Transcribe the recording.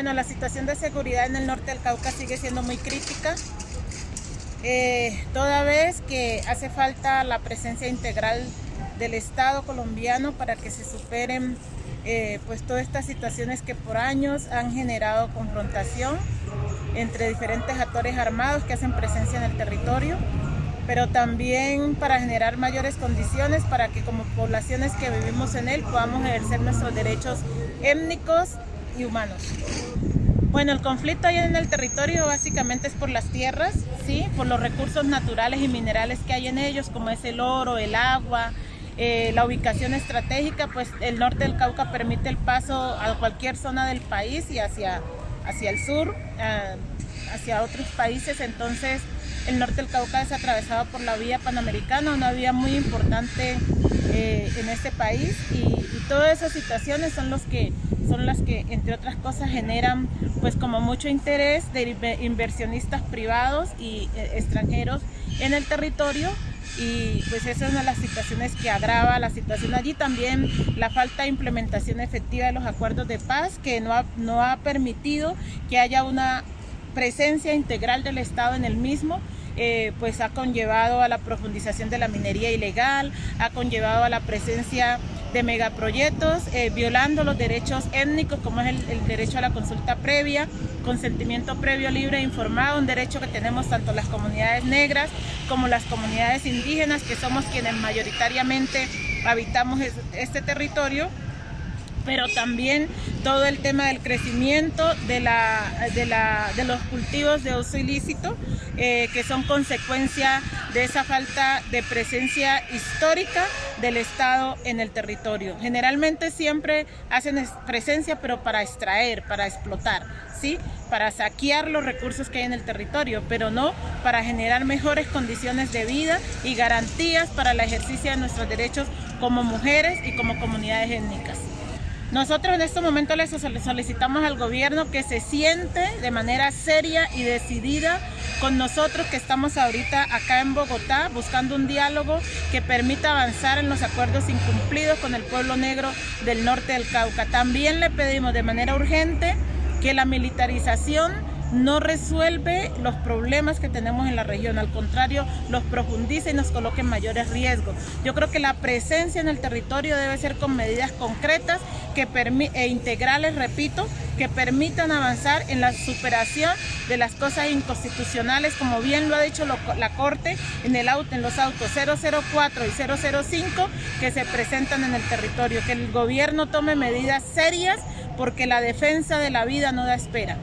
Bueno, la situación de seguridad en el norte del Cauca sigue siendo muy crítica, eh, toda vez que hace falta la presencia integral del Estado colombiano para que se superen eh, pues todas estas situaciones que por años han generado confrontación entre diferentes actores armados que hacen presencia en el territorio, pero también para generar mayores condiciones para que como poblaciones que vivimos en él podamos ejercer nuestros derechos étnicos y humanos. Bueno, el conflicto ahí en el territorio básicamente es por las tierras, ¿sí? por los recursos naturales y minerales que hay en ellos, como es el oro, el agua, eh, la ubicación estratégica, pues el norte del Cauca permite el paso a cualquier zona del país y hacia, hacia el sur, eh, hacia otros países, entonces el norte del Cauca es atravesado por la vía panamericana, una vía muy importante eh, en este país y, todas esas situaciones son, los que, son las que, entre otras cosas, generan pues como mucho interés de inversionistas privados y eh, extranjeros en el territorio y pues esa es una de las situaciones que agrava la situación allí. También la falta de implementación efectiva de los acuerdos de paz que no ha, no ha permitido que haya una presencia integral del Estado en el mismo eh, pues ha conllevado a la profundización de la minería ilegal, ha conllevado a la presencia de megaproyectos, eh, violando los derechos étnicos como es el, derecho a la consulta previa, consentimiento previo libre e informado, un derecho que tenemos tanto las comunidades negras como las comunidades indígenas, que somos quienes mayoritariamente habitamos este territorio pero también todo el tema del crecimiento de, la, de, la, de los cultivos de uso ilícito, eh, que son consecuencia de esa falta de presencia histórica del Estado en el territorio. Generalmente siempre hacen presencia, pero para extraer, para explotar, ¿sí? para saquear los recursos que hay en el territorio, pero no para generar mejores condiciones de vida y garantías para el ejercicio de nuestros derechos como mujeres y como comunidades étnicas. Nosotros en este momento le solicitamos al gobierno que se siente de manera seria y decidida con nosotros que estamos ahorita acá en Bogotá buscando un diálogo que permita avanzar en los acuerdos incumplidos con el pueblo negro del norte del Cauca. También le pedimos de manera urgente que la militarización no resuelve los problemas que tenemos en la región, al contrario, los profundiza y nos coloca en mayores riesgos. Yo creo que la presencia en el territorio debe ser con medidas concretas que e integrales, repito, que permitan avanzar en la superación de las cosas inconstitucionales, como bien lo ha dicho la Corte en, el auto, en los autos 004 y 005 que se presentan en el territorio, que el gobierno tome medidas serias porque la defensa de la vida no da espera.